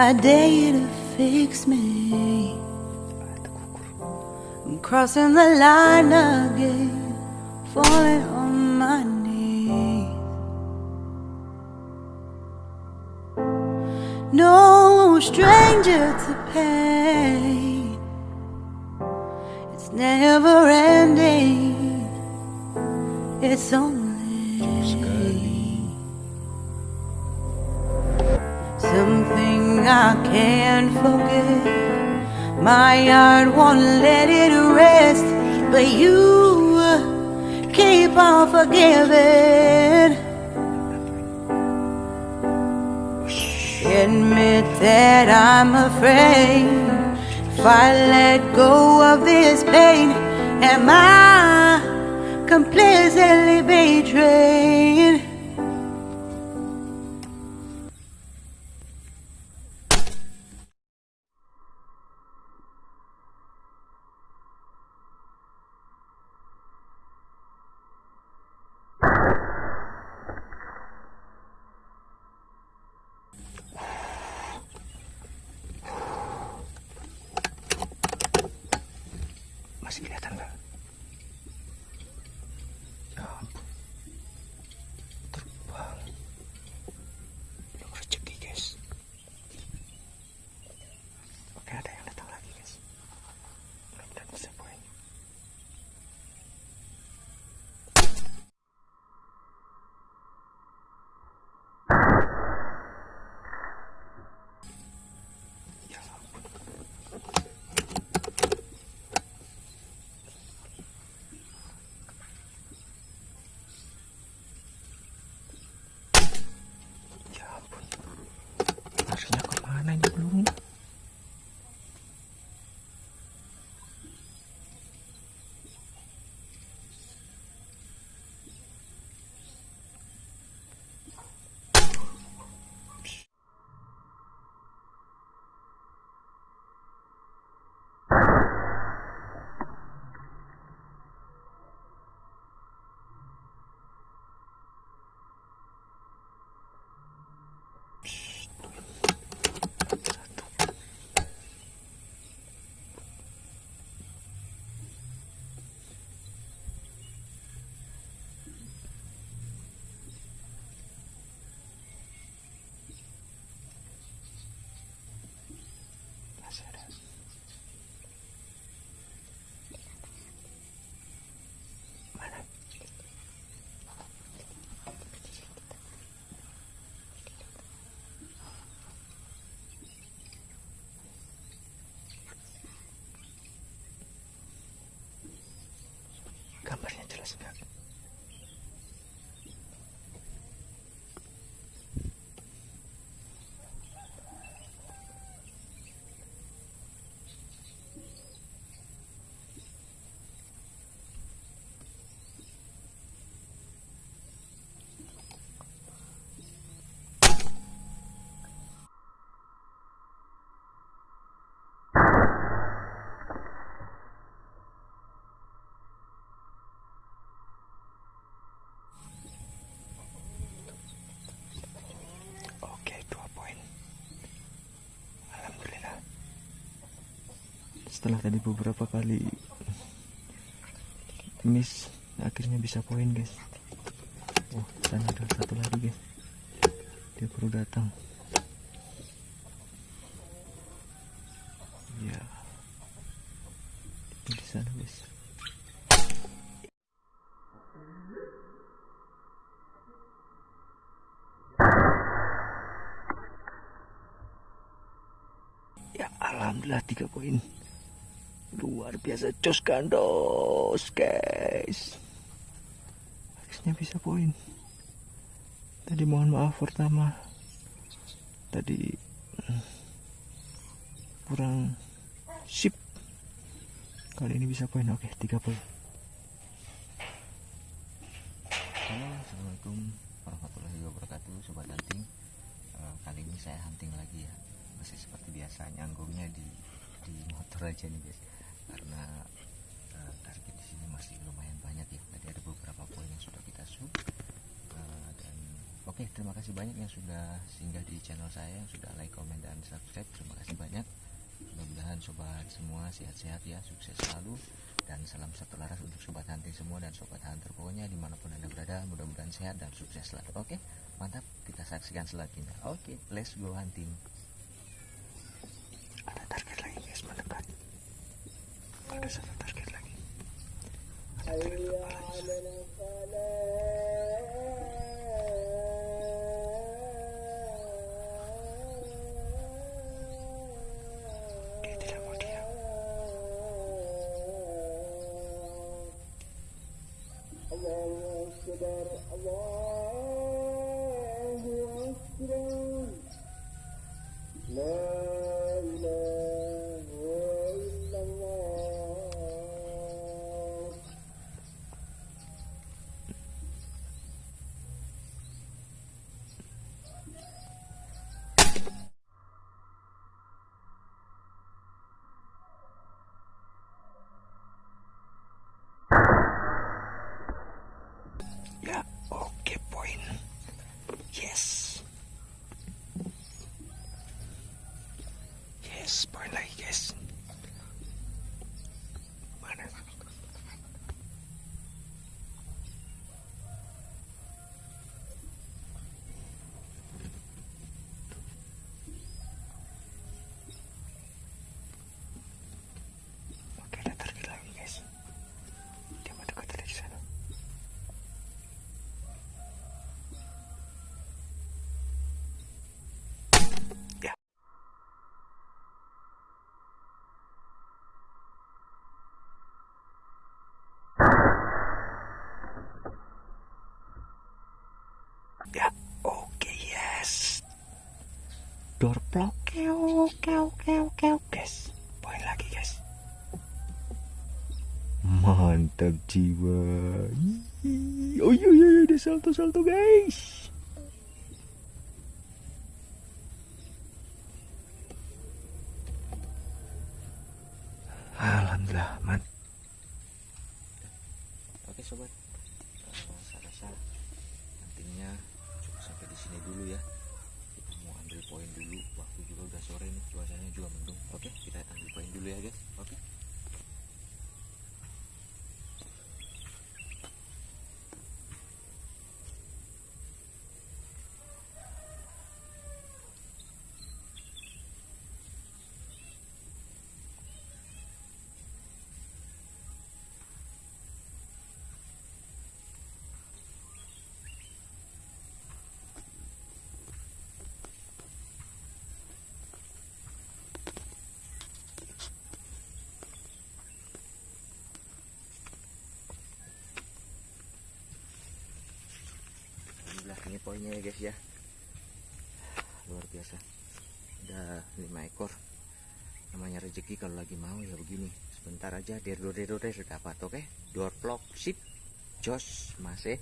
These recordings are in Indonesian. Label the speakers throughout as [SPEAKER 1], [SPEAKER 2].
[SPEAKER 1] I dare you to fix me. I'm crossing the line again, falling on my knees. No stranger to pain, it's never ending, it's only I can't forget. My heart won't let it rest, but you keep on forgiving. Admit that I'm afraid if I let go of this pain, am I completely betrayed?
[SPEAKER 2] Masih kelihatan nggak? Schlag auf Amelie Blumen. accident. Setelah tadi beberapa kali miss, akhirnya bisa poin, guys. Oh, sana ada satu lagi, guys. Dia baru datang. Ya. Itu di sana, guys. Ya alhamdulillah tiga poin. Luar biasa jos gandos guys. Harusnya bisa poin. Tadi mohon maaf pertama. Tadi hmm, kurang sip. Kali ini bisa poin. Oke, tiga poin.
[SPEAKER 3] Halo, Assalamualaikum warahmatullahi wabarakatuh Sobat hunting Eh, Kali ini saya hunting lagi ya Masih seperti biasa nyanggungnya di di motor aja nih guys Karena eh, target di sini masih lumayan banyak ya Tadi ada beberapa poin yang sudah kita shoot Eh, Dan Oke, terima kasih banyak yang sudah singgah di channel saya, yang sudah like, comment, dan subscribe. Terima kasih banyak. Mudah-mudahan sobat semua sehat-sehat ya, sukses selalu. Dan salam satu laras untuk sobat hunting semua dan sobat hunter pokoknya di mana pun anda berada, mudah-mudahan sehat dan sukses selalu. Oke, mantap. Kita saksikan selanjutnya. Oke, let's go hunting.
[SPEAKER 2] Ada target lagi guys mendekat. Ada satu target lagi. Ada target Ya, oke yes. Door block, oke oke oke oke guys. Poin lagi guys. Mantap jiwa. Oh iya iya iya, ada salto salto guys. Alhamdulillah, man.
[SPEAKER 3] Oke sobat, Eh, saya rasa nantinya sampai di sini dulu ya. Kita mau ambil poin dulu. Waktu juga udah sore nih, cuacanya juga mendung. Oke, kita ambil poin dulu ya guys. Oke. Alhamdulillah poinnya ya guys ya. Luar biasa. Ada lima ekor. Namanya rezeki kalau lagi mau ya begini. Sebentar aja der dor der dor der sudah dapat oke. Door block sip. Jos masih.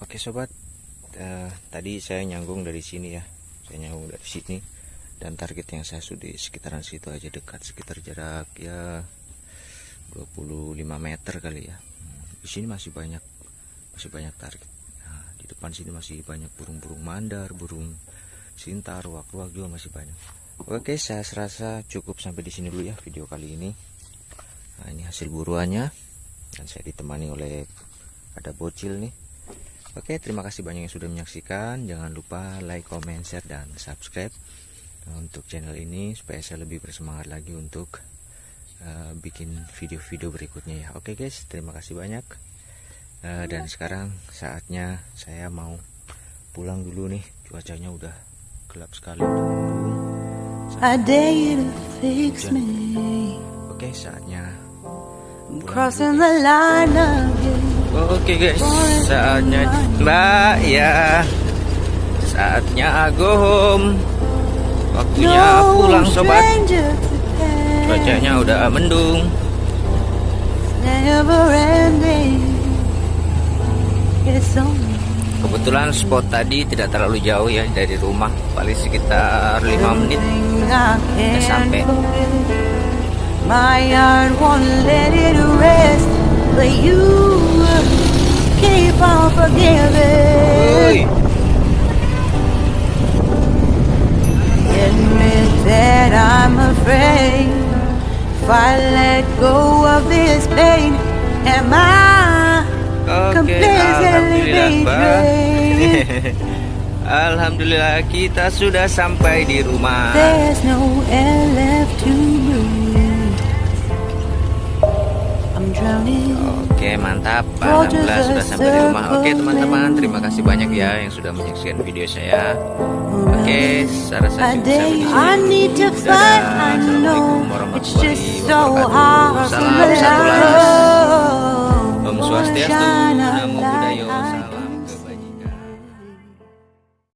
[SPEAKER 2] Oke sobat, Eh, tadi saya nyanggung dari sini ya, saya nyanggung dari sini dan target yang saya sudah sekitaran situ aja dekat sekitar jarak ya 25 meter kali ya. Hmm, Di sini masih banyak masih banyak target. Depan sini masih banyak burung-burung mandar, burung sintar, ruak-ruak juga masih banyak. Oke, saya serasa cukup sampai di sini dulu ya video kali ini. Nah, ini hasil buruannya dan saya ditemani oleh ada bocil nih. Oke, terima kasih banyak yang sudah menyaksikan. Jangan lupa like, comment, share, dan subscribe untuk channel ini supaya saya lebih bersemangat lagi untuk eh, bikin video-video berikutnya ya. Oke guys, terima kasih banyak. Eh, dan sekarang saatnya saya mau pulang dulu nih. Cuacanya udah gelap sekali. Oke, saatnya
[SPEAKER 1] I'm crossing the line.
[SPEAKER 2] Oke guys, saatnya Mbak ya. Saatnya go home. Waktunya pulang sobat. Cuacanya udah mendung.
[SPEAKER 1] Never ending.
[SPEAKER 2] Kebetulan spot tadi tidak terlalu jauh ya dari rumah, paling sekitar 5 menit. sampai.
[SPEAKER 1] My heart won't let it rest, but you keep on forgiving. Admit that I'm afraid if I let go of this pain, am I
[SPEAKER 2] Oke, alhamdulillah, Mbak. Alhamdulillah kita sudah sampai di rumah.
[SPEAKER 1] There's no air left to breathe. I'm drowning.
[SPEAKER 2] Oke mantap Alhamdulillah sudah sampai di rumah Oke teman-teman terima kasih banyak ya yang sudah menyaksikan video saya Oke saya rasa
[SPEAKER 1] A
[SPEAKER 2] cukup
[SPEAKER 1] day
[SPEAKER 2] sampai di sini Dadah. Assalamualaikum warahmatullahi wabarakatuh. Salam satu laras Swastiastu Namo
[SPEAKER 1] light.